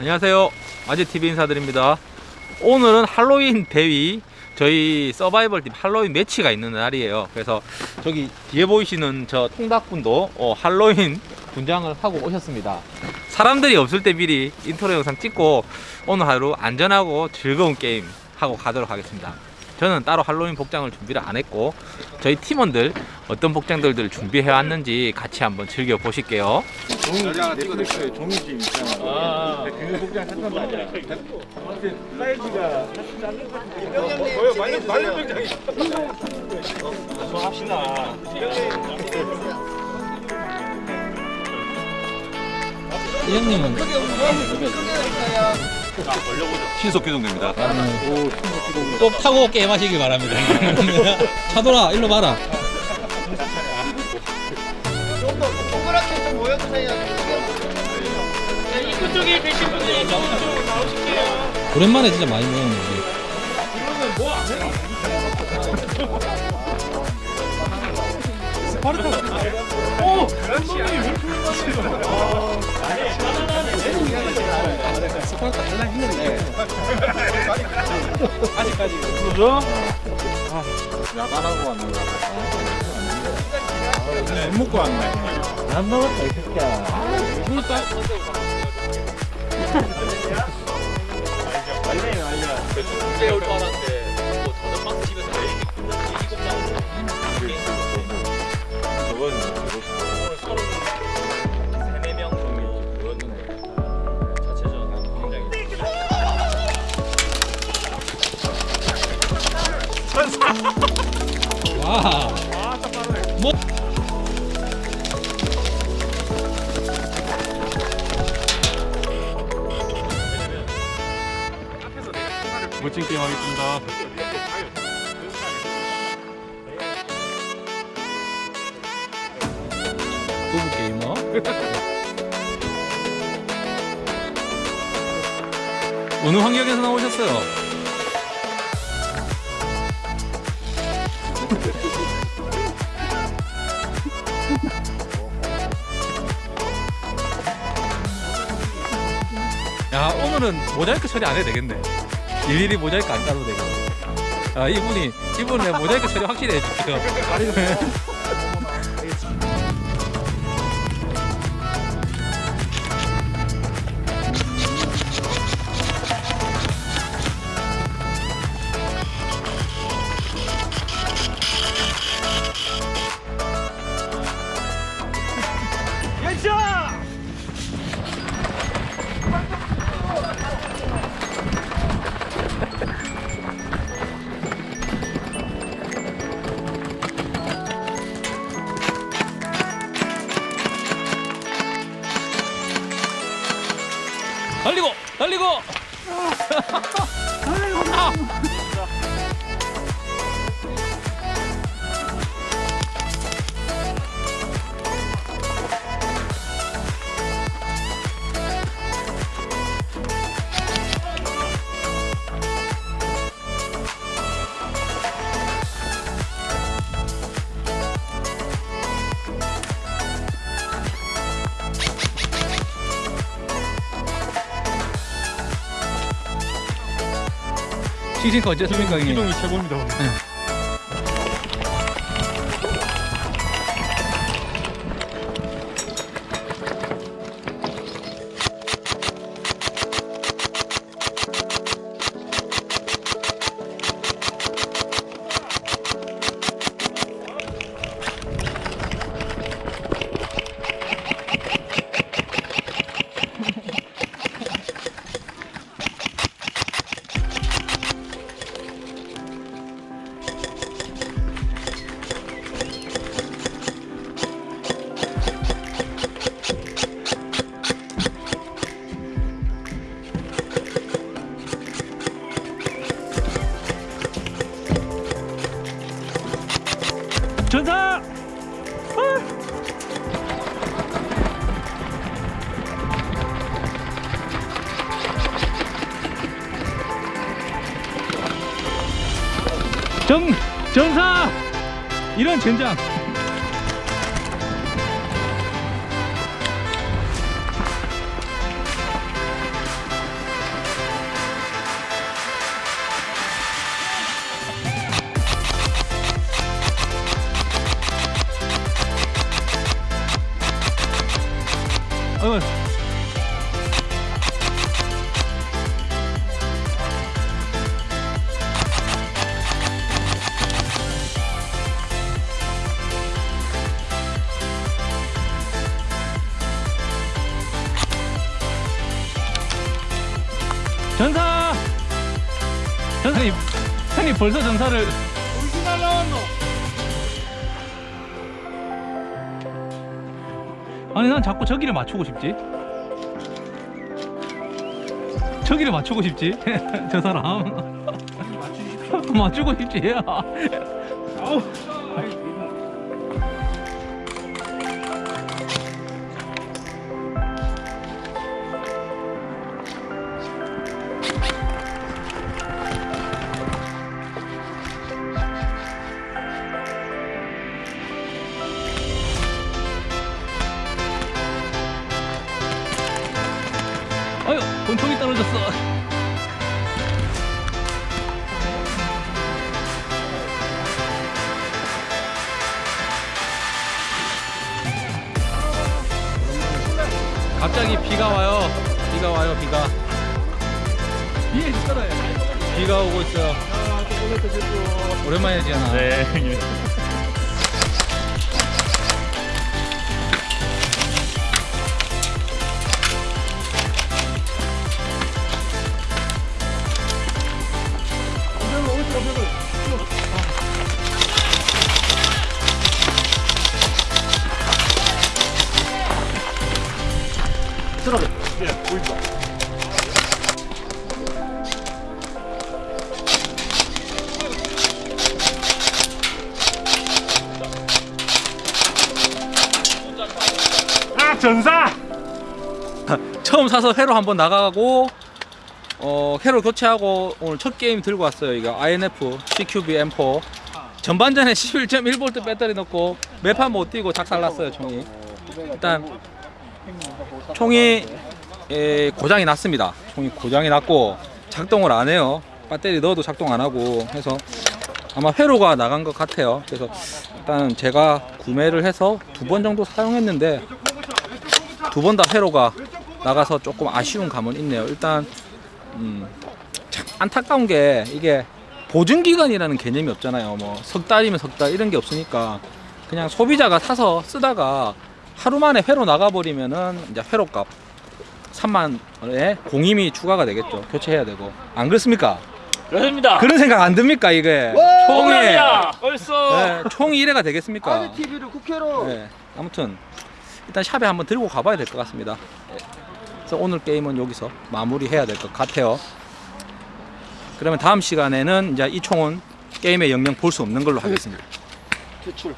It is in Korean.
안녕하세요. 아재TV 인사드립니다. 오늘은 할로윈 day 저희 서바이벌 팀 할로윈 매치가 있는 날이에요. 그래서 저기 뒤에 보이시는 저 통닭분도 어, 할로윈 분장을 하고 오셨습니다. 사람들이 없을 때 미리 인트로 영상 찍고 오늘 하루 안전하고 즐거운 게임 하고 가도록 하겠습니다 저는 따로 할로윈 복장을 준비를 안 했고 저희 팀원들 어떤 복장들을 준비해 왔는지 같이 한번 즐겨 보실게요 종이 넷플릭스에 종이집 있잖아. 그 복장 샀단 말이야. 사이즈가 거의 말년 병장이. 합시다. 이 형님은 신속 기동됩니다. 꼭 타고 게임하시길 바랍니다 차돌아 일로 봐라 동그랗게 좀 모여주세요. 입구 쪽에 계신 분들 저쪽으로 나오실게요. 오랜만에 진짜 많이 모였 네 야간하고 왔는 거. 술 먹고 왔네. 안 먹었다 이 새끼야. 국제 올줄 알았는데 와 뭐? 멋진 게임 하겠습니다. 부부 게이머 어느 환경에서 나오셨어요? 야 오늘은 모자이크 처리 안 해도 되겠네. 일일이 모자이크 안 따도 되겠네. 아 이분이 이분은 모자이크 처리 확실히 해줄게요 달리고 시즌가 언제습니까 형님? 기동이 최고입니다. 정 전사! 이런 젠장 전사! 전사님, 형님 벌써 전사를. 아니, 난 자꾸 저기를 맞추고 싶지. 저기를 맞추고 싶지. 저 사람. 맞추고 싶지. 갑자기 비가 와요. 비가 와요, 비가. 비가 오고 있어요. 오랜만이지, 않아? 네, 형님. 예, 보인다. 아, 전사! 처음 사서 회로 한번 나가고 어 회로 교체하고 오늘 첫 게임 들고 왔어요 이거 INF CQB M4 전반전에 11.1V 배터리 넣고 매판 못 뛰고 작살났어요 총이 일단 총이 에, 고장이 났습니다 총이 고장이 났고 작동을 안 해요 배터리 넣어도 작동 안 하고 해서 아마 회로가 나간 것 같아요 그래서 일단 제가 구매를 해서 두 번 정도 사용했는데 두 번 다 회로가 나가서 조금 아쉬운 감은 있네요. 일단 음, 참 안타까운 게 이게 보증 기간이라는 개념이 없잖아요. 뭐 석 달이면 석 달 이런 게 없으니까 그냥 소비자가 사서 쓰다가 하루 만에 회로 나가버리면은 이제 회로값 3만 원에 공임이 추가가 되겠죠. 교체해야 되고 안 그렇습니까? 그렇습니다. 그런 생각 안 듭니까 이게 와! 총이. 벌써 네, 총이 이래가 되겠습니까? 아니 TV를 국회로. 네, 아무튼 일단 샵에 한번 들고 가봐야 될 것 같습니다. 네. 그래서 오늘 게임은 여기서 마무리해야 될 것 같아요. 그러면 다음 시간에는 이제 이 총은 게임에 영영 볼 수 없는 걸로 하겠습니다. 퇴출.